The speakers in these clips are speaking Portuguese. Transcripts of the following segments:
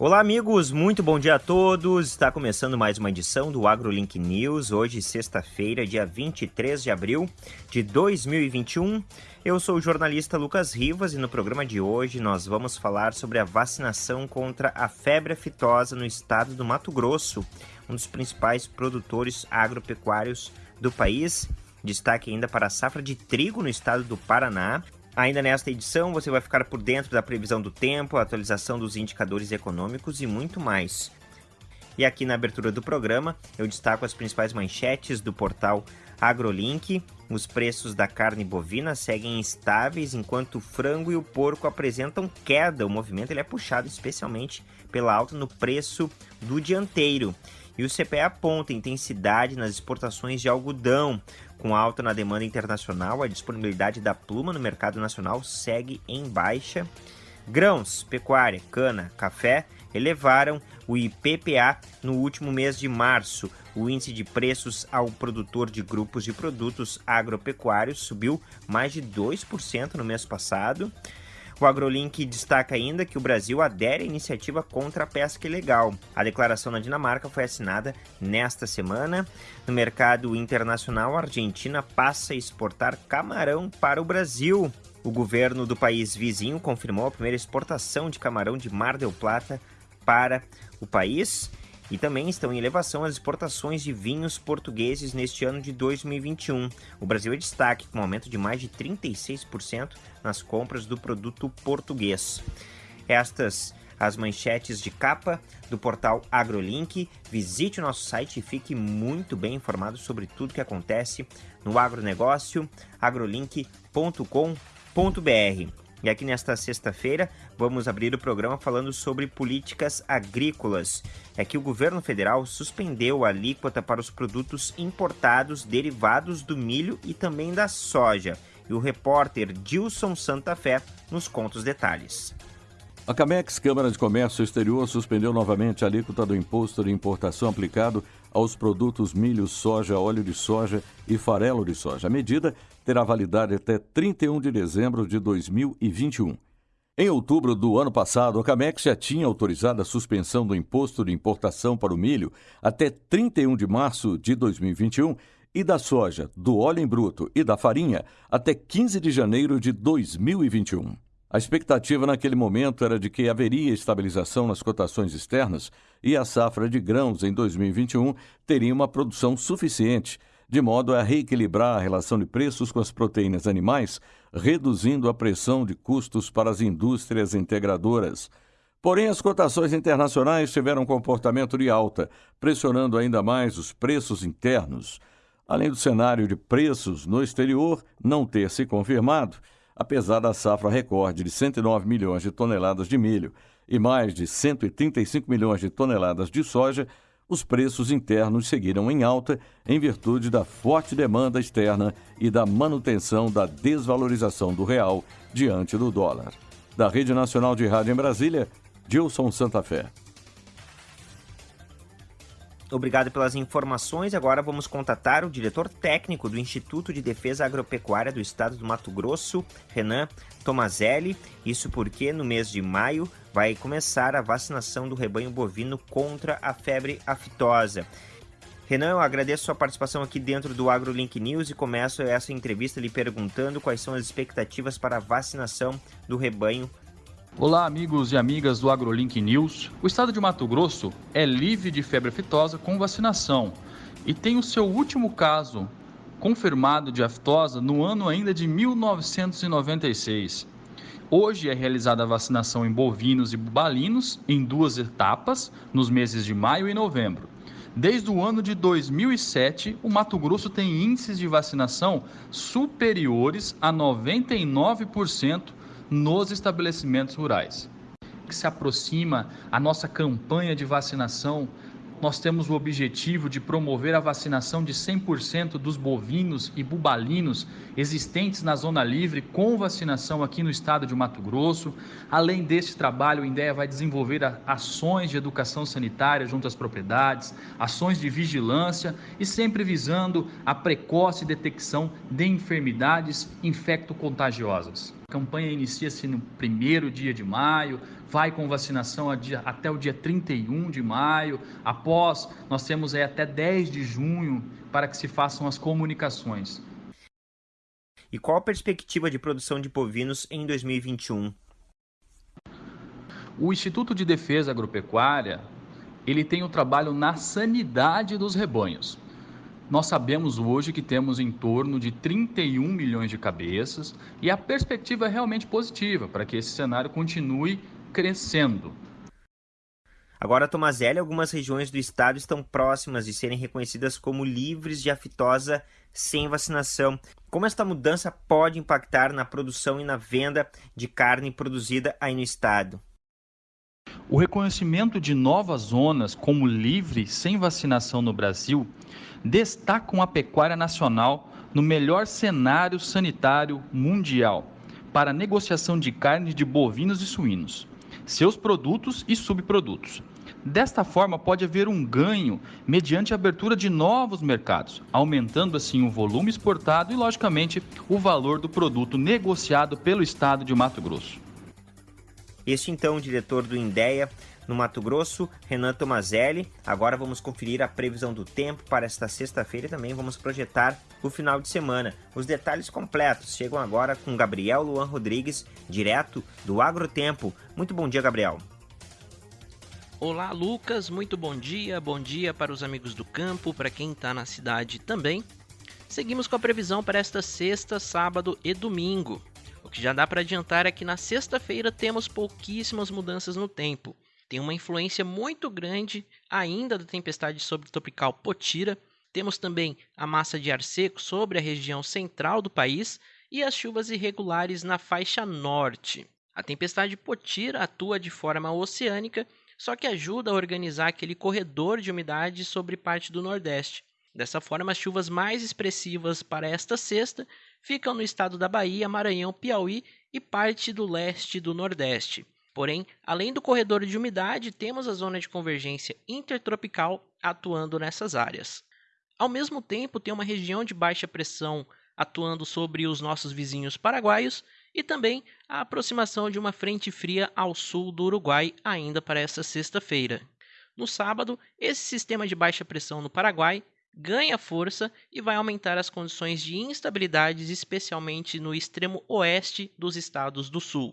Olá, amigos, muito bom dia a todos. Está começando mais uma edição do AgroLink News, hoje, sexta-feira, dia 23 de abril de 2021. Eu sou o jornalista Lucas Rivas e no programa de hoje nós vamos falar sobre a vacinação contra a febre aftosa no estado do Mato Grosso, um dos principais produtores agropecuários do país. Destaque ainda para a safra de trigo no estado do Paraná, Ainda nesta edição, você vai ficar por dentro da previsão do tempo, a atualização dos indicadores econômicos e muito mais. E aqui na abertura do programa, eu destaco as principais manchetes do portal AgroLink. Os preços da carne bovina seguem estáveis, enquanto o frango e o porco apresentam queda. O movimento ele é puxado especialmente pela alta no preço do dianteiro. E o CPE aponta intensidade nas exportações de algodão. Com alta na demanda internacional, a disponibilidade da pluma no mercado nacional segue em baixa. Grãos, pecuária, cana, café elevaram o IPPA no último mês de março. O índice de preços ao produtor de grupos de produtos agropecuários subiu mais de 2% no mês passado. O AgroLink destaca ainda que o Brasil adere à iniciativa contra a pesca ilegal. A declaração na Dinamarca foi assinada nesta semana. No mercado internacional, a Argentina passa a exportar camarão para o Brasil. O governo do país vizinho confirmou a primeira exportação de camarão de Mar del Plata para o país. E também estão em elevação as exportações de vinhos portugueses neste ano de 2021. O Brasil é destaque, com um aumento de mais de 36% nas compras do produto português. Estas as manchetes de capa do portal AgroLink. Visite o nosso site e fique muito bem informado sobre tudo que acontece no agronegócio agrolink.com.br. E aqui nesta sexta-feira vamos abrir o programa falando sobre políticas agrícolas. É que o governo federal suspendeu a alíquota para os produtos importados derivados do milho e também da soja. E o repórter Dilson Santa Fé nos conta os detalhes. A Camex, Câmara de Comércio Exterior, suspendeu novamente a alíquota do imposto de importação aplicado aos produtos milho, soja, óleo de soja e farelo de soja. A medida terá validade até 31 de dezembro de 2021. Em outubro do ano passado, a Camex já tinha autorizado a suspensão do imposto de importação para o milho até 31 de março de 2021 e da soja, do óleo em bruto e da farinha até 15 de janeiro de 2021. A expectativa naquele momento era de que haveria estabilização nas cotações externas e a safra de grãos em 2021 teria uma produção suficiente, de modo a reequilibrar a relação de preços com as proteínas animais, reduzindo a pressão de custos para as indústrias integradoras. Porém, as cotações internacionais tiveram um comportamento de alta, pressionando ainda mais os preços internos. Além do cenário de preços no exterior não ter se confirmado, apesar da safra recorde de 109 milhões de toneladas de milho e mais de 135 milhões de toneladas de soja, os preços internos seguiram em alta em virtude da forte demanda externa e da manutenção da desvalorização do real diante do dólar. Da Rede Nacional de Rádio em Brasília, Gilson Santa Fé. Obrigado pelas informações. Agora vamos contatar o diretor técnico do Instituto de Defesa Agropecuária do Estado do Mato Grosso, Renan Tomazelli. Isso porque no mês de maio vai começar a vacinação do rebanho bovino contra a febre aftosa. Renan, eu agradeço sua participação aqui dentro do AgroLink News e começo essa entrevista lhe perguntando quais são as expectativas para a vacinação do rebanho Olá, amigos e amigas do AgroLink News. O estado de Mato Grosso é livre de febre aftosa com vacinação e tem o seu último caso confirmado de aftosa no ano ainda de 1996. Hoje é realizada a vacinação em bovinos e bubalinos em duas etapas, nos meses de maio e novembro. Desde o ano de 2007, o Mato Grosso tem índices de vacinação superiores a 99% nos estabelecimentos rurais. Que se aproxima a nossa campanha de vacinação nós temos o objetivo de promover a vacinação de 100% dos bovinos e bubalinos existentes na zona livre com vacinação aqui no estado de Mato Grosso. Além deste trabalho, o INDEA vai desenvolver ações de educação sanitária junto às propriedades, ações de vigilância e sempre visando a precoce detecção de enfermidades infecto-contagiosas. A campanha inicia-se no primeiro dia de maio, vai com vacinação até o dia 31 de maio. Após, nós temos aí até 10 de junho para que se façam as comunicações. E qual a perspectiva de produção de bovinos em 2021? O Instituto de Defesa Agropecuária, ele tem o trabalho na sanidade dos rebanhos. Nós sabemos hoje que temos em torno de 31 milhões de cabeças e a perspectiva é realmente positiva para que esse cenário continue crescendo. Agora, Tomazelli, algumas regiões do estado estão próximas de serem reconhecidas como livres de aftosa sem vacinação. Como esta mudança pode impactar na produção e na venda de carne produzida aí no estado? O reconhecimento de novas zonas como livre sem vacinação no Brasil destacam a pecuária nacional no melhor cenário sanitário mundial para negociação de carne de bovinos e suínos, seus produtos e subprodutos. Desta forma, pode haver um ganho mediante a abertura de novos mercados, aumentando assim o volume exportado e, logicamente, o valor do produto negociado pelo estado de Mato Grosso. Este então, o diretor do INDEA, no Mato Grosso, Renan Tomazelli. Agora vamos conferir a previsão do tempo para esta sexta-feira e também vamos projetar o final de semana. Os detalhes completos chegam agora com Gabriel Luan Rodrigues, direto do Agrotempo. Muito bom dia, Gabriel. Olá, Lucas. Muito bom dia. Bom dia para os amigos do campo, para quem está na cidade também. Seguimos com a previsão para esta sexta, sábado e domingo. O que já dá para adiantar é que na sexta-feira temos pouquíssimas mudanças no tempo tem uma influência muito grande ainda da tempestade subtropical Potira. Temos também a massa de ar seco sobre a região central do país e as chuvas irregulares na faixa norte. A tempestade Potira atua de forma oceânica, só que ajuda a organizar aquele corredor de umidade sobre parte do Nordeste. Dessa forma, as chuvas mais expressivas para esta sexta ficam no estado da Bahia, Maranhão, Piauí e parte do leste do Nordeste. Porém, além do corredor de umidade, temos a zona de convergência intertropical atuando nessas áreas. Ao mesmo tempo, tem uma região de baixa pressão atuando sobre os nossos vizinhos paraguaios e também a aproximação de uma frente fria ao sul do Uruguai ainda para essa sexta-feira. No sábado, esse sistema de baixa pressão no Paraguai ganha força e vai aumentar as condições de instabilidades, especialmente no extremo oeste dos estados do sul.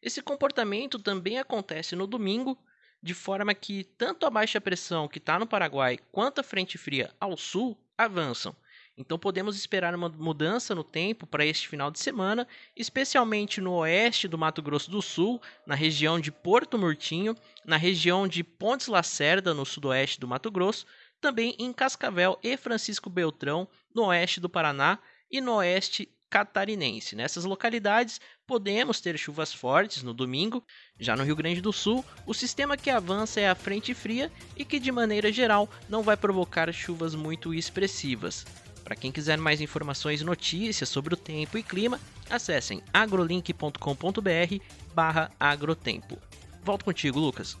Esse comportamento também acontece no domingo, de forma que tanto a baixa pressão que está no Paraguai quanto a frente fria ao sul avançam. Então podemos esperar uma mudança no tempo para este final de semana, especialmente no oeste do Mato Grosso do Sul, na região de Porto Murtinho, na região de Pontes Lacerda, no sudoeste do Mato Grosso, também em Cascavel e Francisco Beltrão, no oeste do Paraná e no oeste catarinense. Nessas localidades podemos ter chuvas fortes no domingo. Já no Rio Grande do Sul, o sistema que avança é a frente fria e que, de maneira geral, não vai provocar chuvas muito expressivas. Para quem quiser mais informações e notícias sobre o tempo e clima, acessem agrolink.com.br barra agrotempo. Volto contigo, Lucas.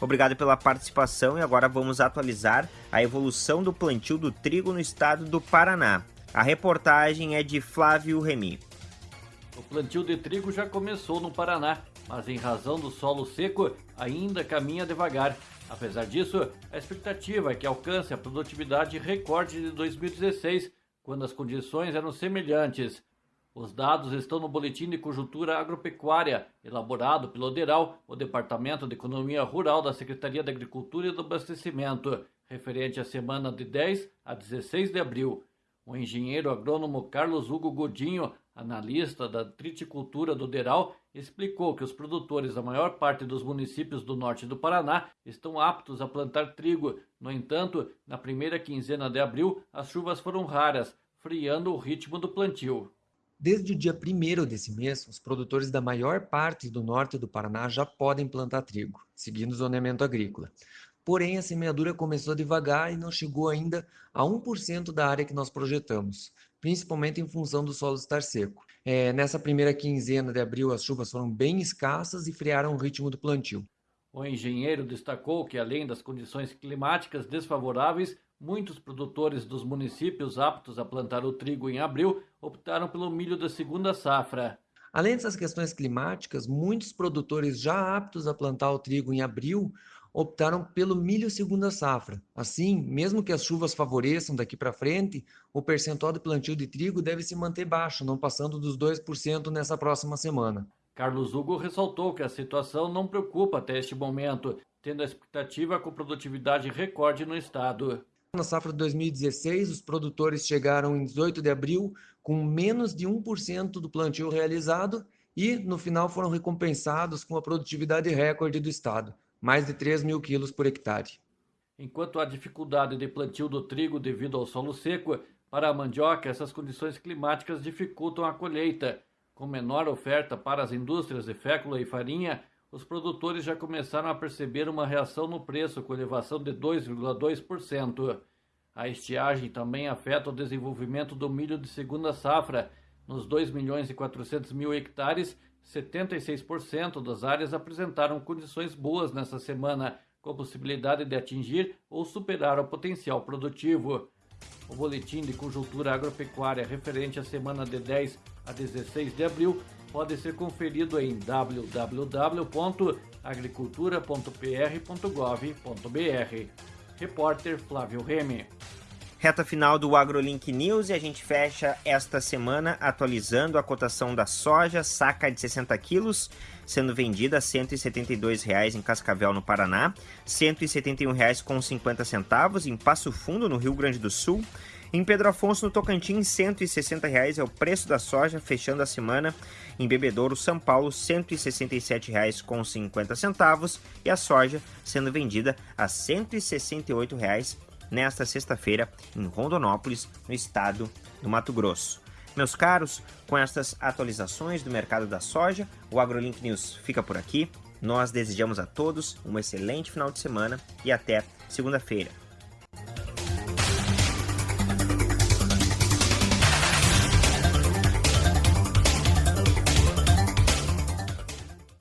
Obrigado pela participação e agora vamos atualizar a evolução do plantio do trigo no estado do Paraná. A reportagem é de Flávio Remy. O plantio de trigo já começou no Paraná, mas em razão do solo seco, ainda caminha devagar. Apesar disso, a expectativa é que alcance a produtividade recorde de 2016, quando as condições eram semelhantes. Os dados estão no Boletim de Conjuntura Agropecuária, elaborado pelo ODERAL, o Departamento de Economia Rural da Secretaria da Agricultura e do Abastecimento, referente à semana de 10 a 16 de abril. O engenheiro agrônomo Carlos Hugo Godinho, analista da triticultura do Deral, explicou que os produtores da maior parte dos municípios do norte do Paraná estão aptos a plantar trigo. No entanto, na primeira quinzena de abril, as chuvas foram raras, friando o ritmo do plantio. Desde o dia 1 desse mês, os produtores da maior parte do norte do Paraná já podem plantar trigo, seguindo o zoneamento agrícola. Porém, a semeadura começou devagar e não chegou ainda a 1% da área que nós projetamos, principalmente em função do solo estar seco. É, nessa primeira quinzena de abril, as chuvas foram bem escassas e frearam o ritmo do plantio. O engenheiro destacou que, além das condições climáticas desfavoráveis, muitos produtores dos municípios aptos a plantar o trigo em abril optaram pelo milho da segunda safra. Além dessas questões climáticas, muitos produtores já aptos a plantar o trigo em abril optaram pelo milho segunda safra. Assim, mesmo que as chuvas favoreçam daqui para frente, o percentual de plantio de trigo deve se manter baixo, não passando dos 2% nessa próxima semana. Carlos Hugo ressaltou que a situação não preocupa até este momento, tendo a expectativa com produtividade recorde no estado. Na safra de 2016, os produtores chegaram em 18 de abril com menos de 1% do plantio realizado e, no final, foram recompensados com a produtividade recorde do estado, mais de 3 mil quilos por hectare. Enquanto há dificuldade de plantio do trigo devido ao solo seco, para a mandioca, essas condições climáticas dificultam a colheita. Com menor oferta para as indústrias de fécula e farinha, os produtores já começaram a perceber uma reação no preço com elevação de 2,2%. A estiagem também afeta o desenvolvimento do milho de segunda safra. Nos 2 milhões e 400 mil hectares, 76% das áreas apresentaram condições boas nessa semana, com possibilidade de atingir ou superar o potencial produtivo. O boletim de conjuntura agropecuária referente à semana de 10 a 16 de abril pode ser conferido em www.agricultura.pr.gov.br. Repórter Flávio Remy. Reta final do AgroLink News e a gente fecha esta semana atualizando a cotação da soja, saca de 60 quilos, sendo vendida a R$ 172,00 em Cascavel, no Paraná, R$ 171,50 em Passo Fundo, no Rio Grande do Sul, em Pedro Afonso, no Tocantins, R$ 160,00 é o preço da soja, fechando a semana. Em Bebedouro, São Paulo, R$ 167,50 e a soja sendo vendida a R$ 168,00 nesta sexta-feira em Rondonópolis, no estado do Mato Grosso. Meus caros, com estas atualizações do mercado da soja, o AgroLink News fica por aqui. Nós desejamos a todos um excelente final de semana e até segunda-feira.